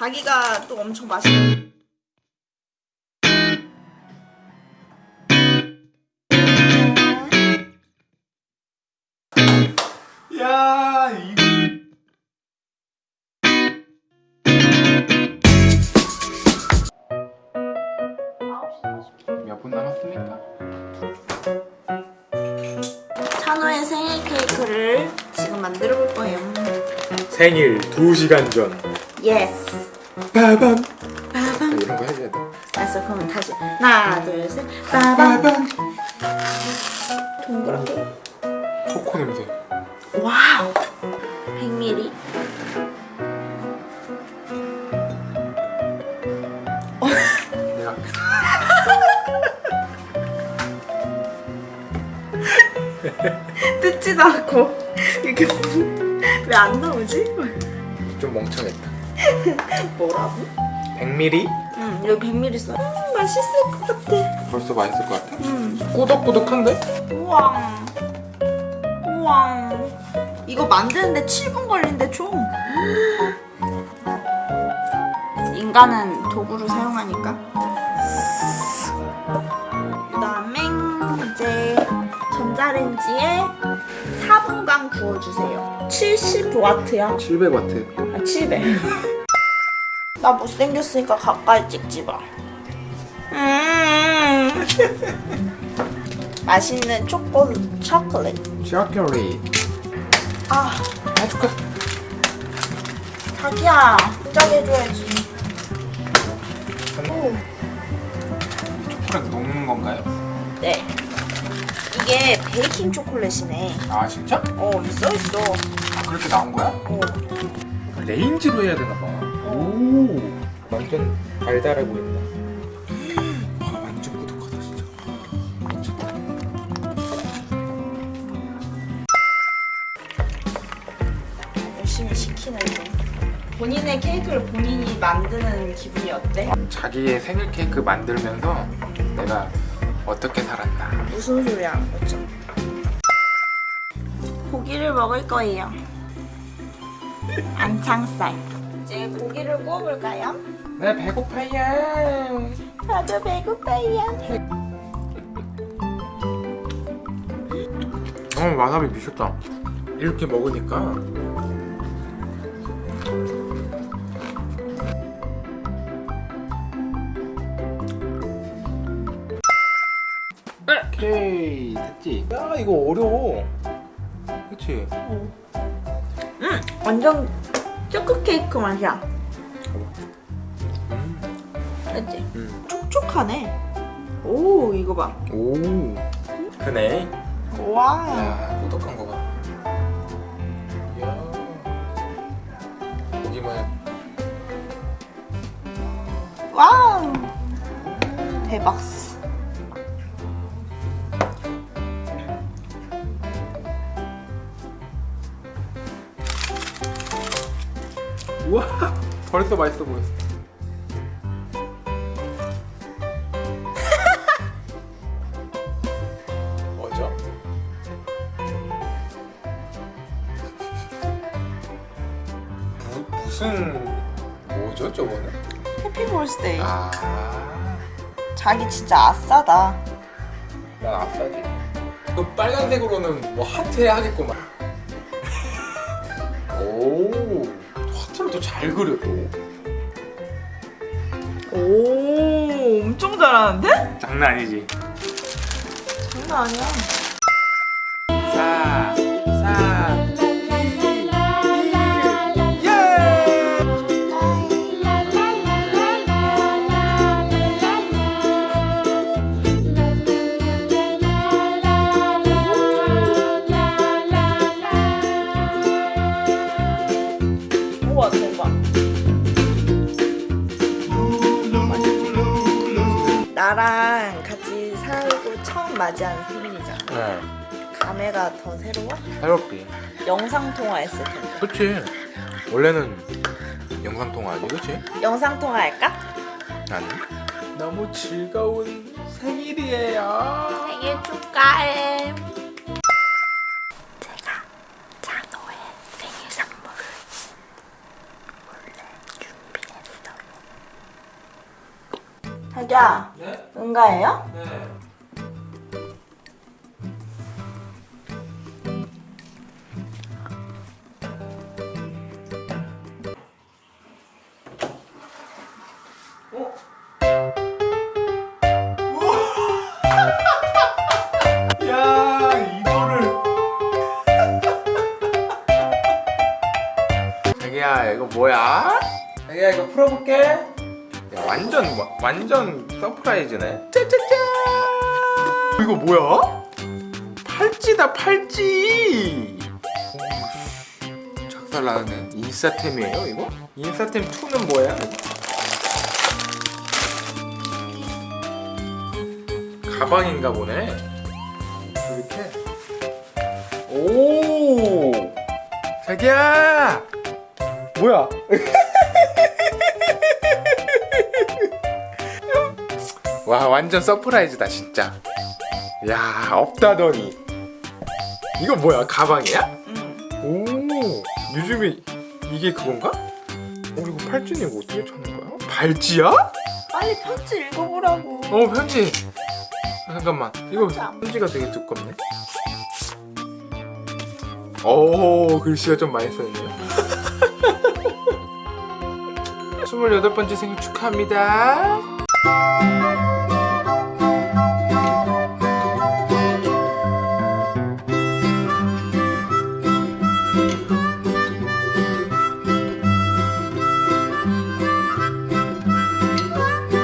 자기가 또 엄청 맛있는 야 이거 몇분 남았습니까? 찬호의 생일 케이크를 지금 만들어 볼 거예요. 생일 2시간 전 yes. 빠밤 빠밤. 이런 거 해줘야 돼 알았어, 그러면 다시 하나, 둘, 셋. 빠밤. 빠밤 동그랗게. 초코 냄새 wow. 100ml. 내가 뜯지도 않고 이렇게 왜 안 나오지? 좀 멍청했다 뭐라고? 100ml? 응, 여기 100ml 써. 음, 맛있을 것 같아. 벌써 맛있을 것 같아 음. 꾸덕꾸덕한데? 우와. 우와. 이거 만드는데 7분 걸린대 총. 인간은 도구를 사용하니까. 그 다음에 이제 전자레인지에 4분간 구워주세요. 70와트야. 700와트 아, 700. 나 못생겼으니까 가까이 찍지 마. 음. 맛있는 초코 초콜릿. 초콜릿 아, 해줄까? 자기야, 진작 해줘야지. 오, 초콜릿 녹는 건가요? 네. 이게 베이킹 초콜릿이네. 아 진짜? 어, 써 있어. 아 그렇게 나온 거야? 어. 레인지로 해야 되나 봐. 오. 완전 달달해 보인다. 와 완전 꾸덕하다 진짜. 열심히 식히는 중. 본인의 케이크를 본인이 만드는 기분이 어때? 자기의 생일 케이크 만들면서 내가 어떻게 살았나. 무슨 소리야, 그죠? 고기를 먹을 거예요. 안창살. 이제 고기를 구워볼까요? 나 배고파요. 저도 배고파요. 어 와사비 미쳤다. 이렇게 먹으니까 오케이 됐지. 야 이거 어려워. 그치? 음, 완전 초코 케이크 맛이야. 음. 그치? 음. 촉촉하네. 오, 이거 봐. 오. 크네. 와. 야 꾸덕한 거 봐. 이야. 고기만 와우. 대박. 우와 벌써 맛있어 보였어. 뭐죠? 무, 무슨 뭐죠 저거는? 해피 볼스데이. 아, 자기 진짜 아싸다. 난 아싸지. 그 빨간색으로는 뭐 하트 하겠구만. 오, 또 잘 그려 또오 엄청 잘하는데? 장난 아니지. 장난 아니야. 4 4 우와, 대박. 나랑 같이 살고 처음 맞이하는 생일이잖아. 네, 감회가 더 새로워? 새롭지. 영상 통화했을 텐데. 그치. 원래는 영상 통화하지, 그치? 영상 통화할까? 아니. 너무 즐거운 생일이에요. 생일 축하해. 제가 찬호의 생일 선물을 몰래 준비했어요. 자기야, 네? 응가해요? 네. 어? 야 이거를 자기야 이거 뭐야? 자기야 이거 풀어볼게 야 완전 와- 완전 surprise네. 짜자잔 이거 뭐야? 팔찌다 팔찌! 작살 나네. 인싸템이에요 이거? 인싸템 이건 뭐야? 가방인가 보네. 이렇게. 오! 자기야! 뭐야 와 완전 surprise다 진짜 야 없다더니 이거 뭐야 가방이야? 응. 오 요즘에 이게 그건가? 어 이거 팔찌는 이거 어떻게 찾는 거야? 발찌야? 빨리 편지 읽어보라고. 어 편지 아, 잠깐만 이거 편지 편지가 되게 두껍네 오 글씨가 좀 많이 써있네요 28번째 생일 축하합니다